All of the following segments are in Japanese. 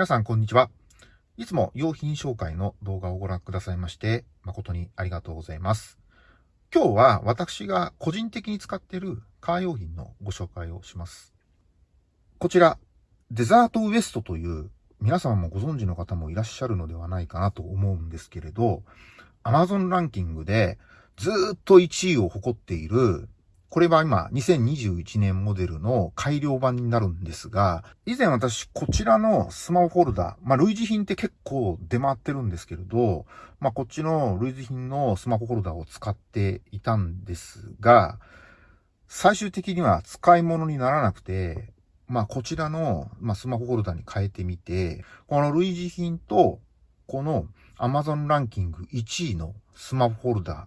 皆さん、こんにちは。いつも用品紹介の動画をご覧くださいまして、誠にありがとうございます。今日は私が個人的に使っているカー用品のご紹介をします。こちら、デザートウエストという皆様もご存知の方もいらっしゃるのではないかなと思うんですけれど、Amazon ランキングでずっと1位を誇っているこれは今、2021年モデルの改良版になるんですが、以前私、こちらのスマホホルダー、まあ、類似品って結構出回ってるんですけれど、まあ、こっちの類似品のスマホホルダーを使っていたんですが、最終的には使い物にならなくて、まあ、こちらの、ま、スマホホルダーに変えてみて、この類似品と、この Amazon ランキング1位のスマホホルダ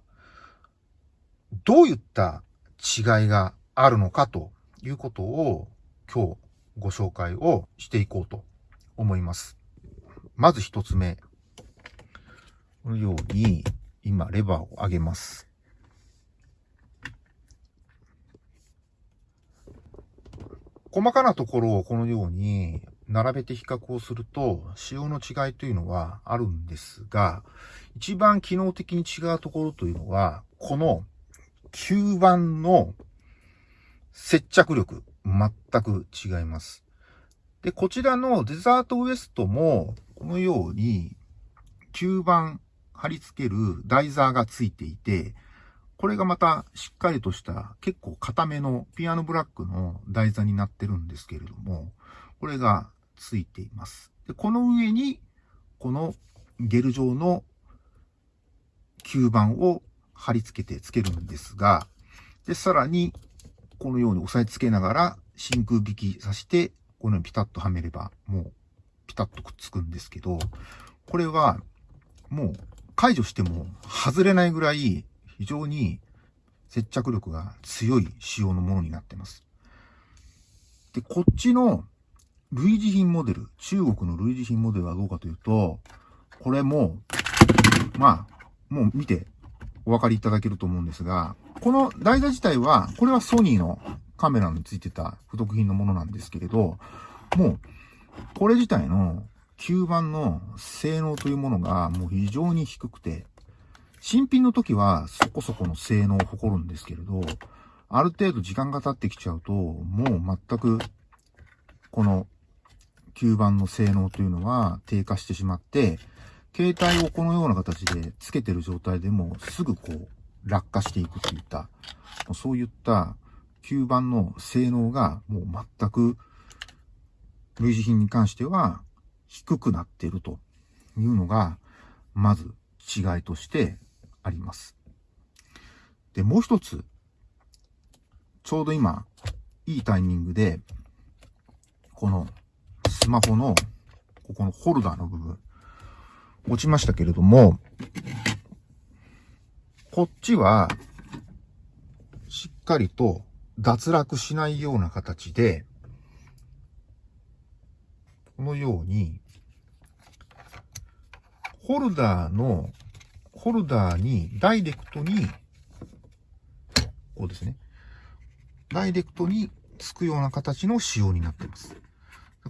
ー、どういった違いがあるのかということを今日ご紹介をしていこうと思います。まず一つ目。このように今レバーを上げます。細かなところをこのように並べて比較をすると、仕様の違いというのはあるんですが、一番機能的に違うところというのは、この吸盤の接着力、全く違います。で、こちらのデザートウエストも、このように、吸盤貼り付ける台座がついていて、これがまたしっかりとした結構固めのピアノブラックの台座になってるんですけれども、これがついています。で、この上に、このゲル状の吸盤を貼り付けてつけるんですが、で、さらに、このように押さえつけながら真空引きさして、このようにピタッとはめれば、もうピタッとくっつくんですけど、これはもう解除しても外れないぐらい非常に接着力が強い仕様のものになってます。で、こっちの類似品モデル、中国の類似品モデルはどうかというと、これも、まあ、もう見てお分かりいただけると思うんですが、この台座自体は、これはソニーのカメラについてた付属品のものなんですけれど、もう、これ自体の吸盤の性能というものがもう非常に低くて、新品の時はそこそこの性能を誇るんですけれど、ある程度時間が経ってきちゃうと、もう全く、この吸盤の性能というのは低下してしまって、携帯をこのような形でつけてる状態でもすぐこう落下していくといった、そういった吸盤の性能がもう全く類似品に関しては低くなっているというのが、まず違いとしてあります。で、もう一つ、ちょうど今、いいタイミングで、このスマホの、ここのホルダーの部分、落ちましたけれども、こっちは、しっかりと脱落しないような形で、このように、ホルダーの、ホルダーにダイレクトに、こうですね。ダイレクトにつくような形の仕様になっています。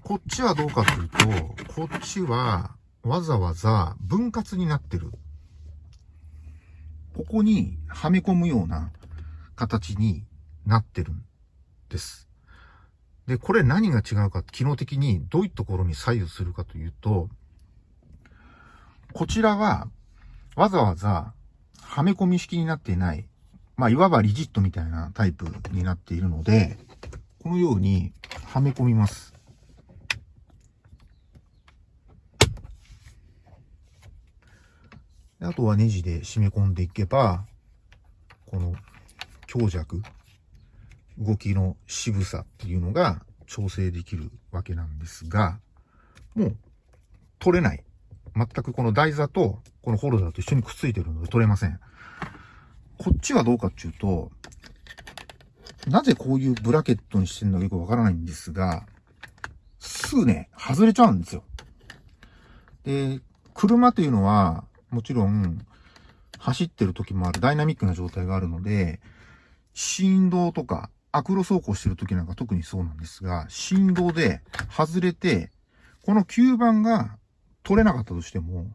こっちはどうかというと、こっちは、わざわざ分割になってる。ここにはめ込むような形になってるんです。で、これ何が違うか、機能的にどういうところに左右するかというと、こちらはわざわざはめ込み式になっていない、まあ、いわばリジットみたいなタイプになっているので、このようにはめ込みます。あとはネジで締め込んでいけば、この強弱、動きの渋さっていうのが調整できるわけなんですが、もう取れない。全くこの台座とこのホルダーと一緒にくっついてるので取れません。こっちはどうかっていうと、なぜこういうブラケットにしてるのかよくわからないんですが、すぐね、外れちゃうんですよ。で、車というのは、もちろん、走ってる時もある、ダイナミックな状態があるので、振動とか、アクロ走行してる時なんか特にそうなんですが、振動で外れて、この吸盤が取れなかったとしても、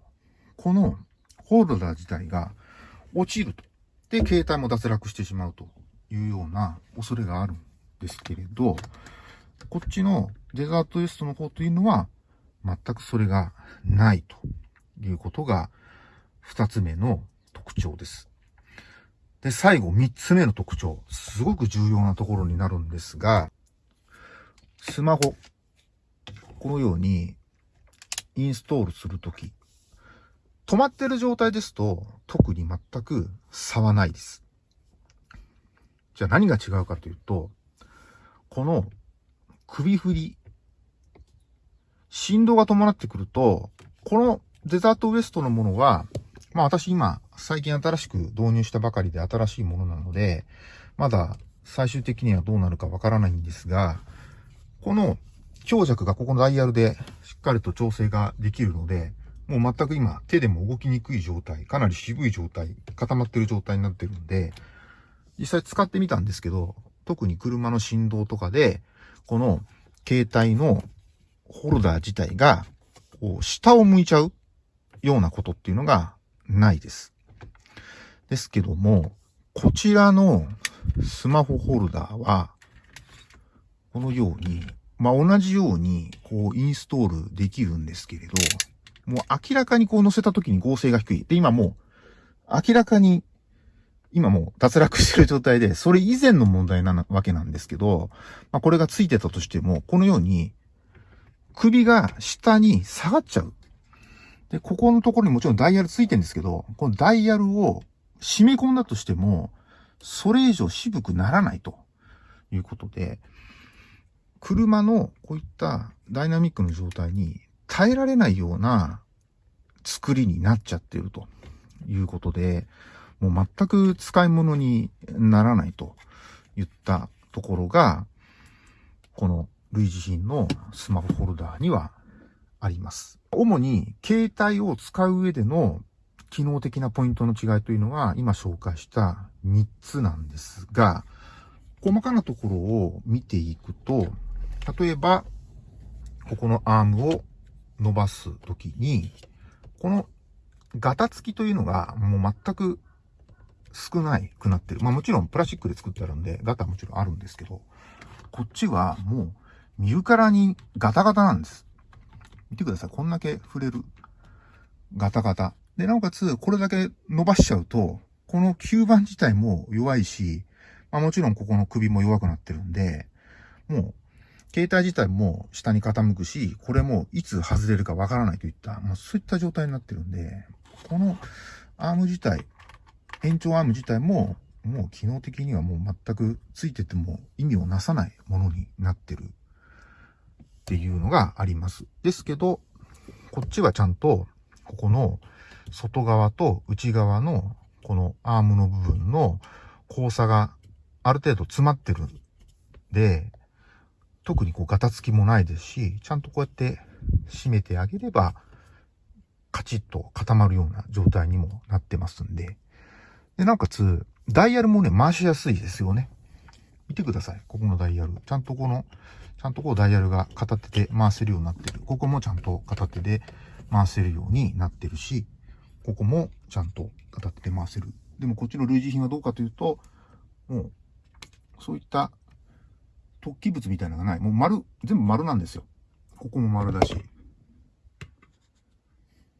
このホルダー自体が落ちると。で、携帯も脱落してしまうというような恐れがあるんですけれど、こっちのデザートウエストの方というのは、全くそれがないということが、二つ目の特徴です。で、最後、三つ目の特徴。すごく重要なところになるんですが、スマホ。このように、インストールするとき、止まってる状態ですと、特に全く差はないです。じゃあ何が違うかというと、この首振り、振動が伴ってくると、このデザートウエストのものは、まあ私今、最近新しく導入したばかりで新しいものなので、まだ最終的にはどうなるかわからないんですが、この強弱がここのダイヤルでしっかりと調整ができるので、もう全く今手でも動きにくい状態、かなり渋い状態、固まってる状態になってるんで、実際使ってみたんですけど、特に車の振動とかで、この携帯のホルダー自体が、こう、下を向いちゃうようなことっていうのがないです。ですけども、こちらのスマホホルダーは、このように、まあ、同じように、こう、インストールできるんですけれど、もう明らかにこう載せた時に合成が低い。で、今もう、明らかに、今もう脱落してる状態で、それ以前の問題なわけなんですけど、まあ、これがついてたとしても、このように、首が下に下がっちゃう。で、ここのところにもちろんダイヤルついてるんですけど、このダイヤルを締め込んだとしても、それ以上渋くならないと。いうことで、車のこういったダイナミックの状態に耐えられないような作りになっちゃってると。いうことで、もう全く使い物にならないと。いったところが、この類似品のスマホホルダーにはあります。主に携帯を使う上での機能的なポイントの違いというのは今紹介した3つなんですが、細かなところを見ていくと、例えば、ここのアームを伸ばすときに、このガタつきというのがもう全く少ないくなってる。まあもちろんプラスチックで作ってあるんで、ガタはもちろんあるんですけど、こっちはもう見るからにガタガタなんです。見てください。こんだけ触れる。ガタガタ。で、なおかつ、これだけ伸ばしちゃうと、この吸盤自体も弱いし、まあもちろんここの首も弱くなってるんで、もう、携帯自体も下に傾くし、これもいつ外れるかわからないといった、まあそういった状態になってるんで、このアーム自体、延長アーム自体も、もう機能的にはもう全くついてても意味をなさないものになってるっていうのがあります。ですけど、こっちはちゃんと、ここの外側と内側のこのアームの部分の交差がある程度詰まってるんで、特にこうガタつきもないですし、ちゃんとこうやって締めてあげれば、カチッと固まるような状態にもなってますんで。で、なおかつ、ダイヤルもね、回しやすいですよね。見てください。ここのダイヤル。ちゃんとこのちゃんとこうダイヤルが片手で回せるようになってる。ここもちゃんと片手で回せるようになってるし、ここもちゃんと片手で回せる。でもこっちの類似品はどうかというと、もう、そういった突起物みたいなのがない。もう丸、全部丸なんですよ。ここも丸だし。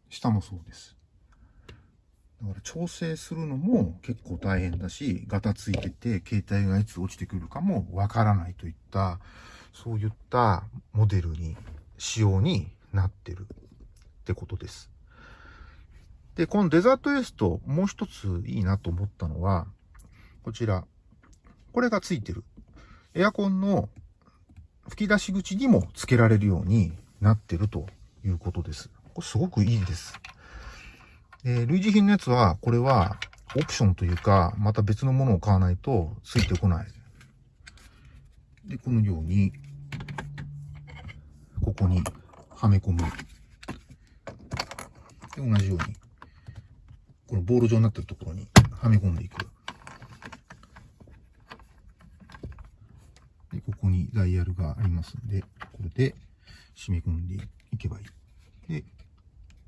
下もそうです。だから調整するのも結構大変だし、ガタついてて、携帯がいつ落ちてくるかもわからないといった、そういったモデルに、仕様になってるってことです。で、このデザートエースともう一ついいなと思ったのは、こちら。これがついてる。エアコンの吹き出し口にも付けられるようになってるということです。これすごくいいです。え類似品のやつは、これはオプションというか、また別のものを買わないと付いてこないで、このように、ここにはめ込む。で、同じように、このボール状になってるところにはめ込んでいく。で、ここにダイヤルがありますんで、これで締め込んでいけばいい。で、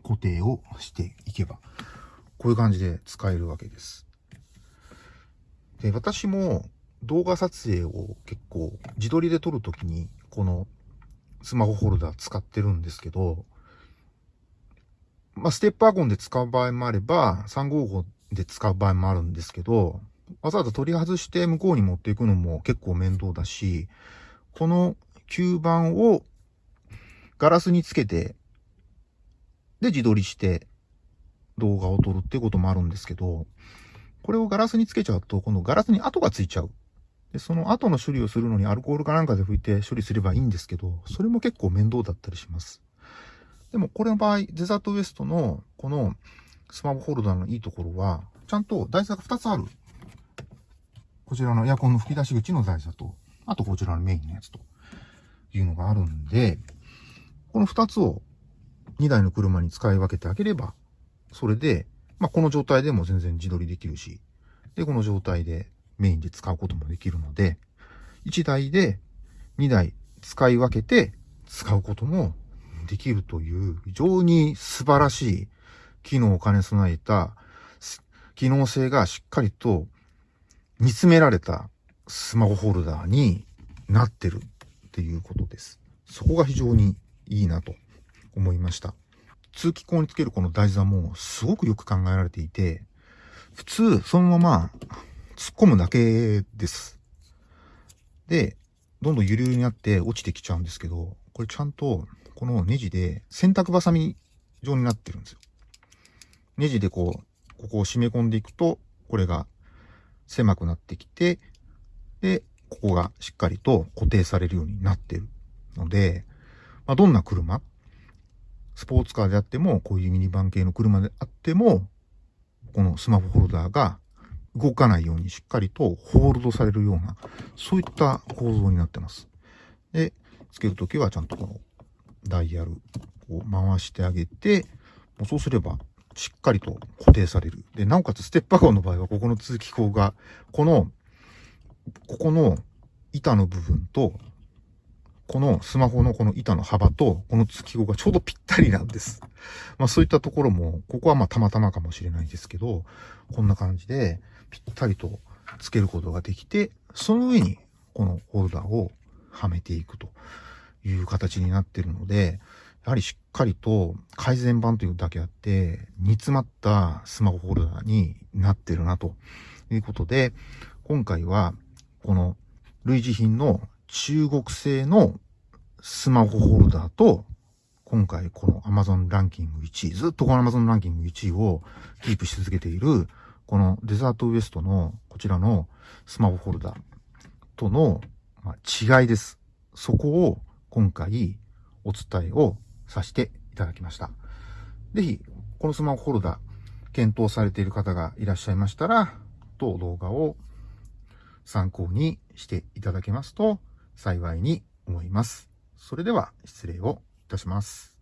固定をしていけば、こういう感じで使えるわけです。で、私も動画撮影を結構自撮りで撮るときにこのスマホホルダー使ってるんですけど、まあ、ステップワゴンで使う場合もあれば、355で使う場合もあるんですけど、わざわざ取り外して向こうに持っていくのも結構面倒だし、この吸盤をガラスにつけて、で自撮りして動画を撮るってこともあるんですけど、これをガラスにつけちゃうと、このガラスに跡がついちゃう。で、その後の処理をするのにアルコールかなんかで拭いて処理すればいいんですけど、それも結構面倒だったりします。でもこれの場合、デザートウエストのこのスマホホルダーのいいところは、ちゃんと台座が2つある。こちらのエアコンの吹き出し口の台座と、あとこちらのメインのやつというのがあるんで、この2つを2台の車に使い分けてあげれば、それで、まあ、この状態でも全然自撮りできるし、で、この状態でメインで使うこともできるので、1台で2台使い分けて使うこともできるという非常に素晴らしい機能を兼ね備えた機能性がしっかりと煮詰められたスマホホルダーになってるっていうことです。そこが非常にいいなと思いました。通気口につけるこの台座もすごくよく考えられていて、普通そのまま突っ込むだけです。で、どんどんゆるゆるになって落ちてきちゃうんですけど、これちゃんとこのネジで洗濯バサミ状になってるんですよ。ネジでこう、ここを締め込んでいくと、これが狭くなってきて、で、ここがしっかりと固定されるようになってるので、まあ、どんな車、スポーツカーであっても、こういうミニバン系の車であっても、このスマホホルダーが動かないようにしっかりとホールドされるような、そういった構造になってます。で、つけるときはちゃんとこのダイヤルを回してあげて、もうそうすればしっかりと固定される。で、なおかつステップワゴンの場合は、ここの通気口が、この、ここの板の部分と、このスマホのこの板の幅と、この通気口がちょうどぴったりなんです。まあそういったところも、ここはまあたまたまかもしれないですけど、こんな感じでぴったりとつけることができて、その上にこのホルダーをはめていくという形になっているので、やはりしっかりと改善版というだけあって、煮詰まったスマホホルダーになってるなということで、今回はこの類似品の中国製のスマホホルダーと、今回この Amazon ランキング1位、ずっとこの Amazon ランキング1位をキープし続けている、このデザートウエストのこちらのスマホホルダーとの違いです。そこを今回お伝えをさせていただきました。ぜひ、このスマホホルダー、検討されている方がいらっしゃいましたら、当動画を参考にしていただけますと幸いに思います。それでは失礼をいたします。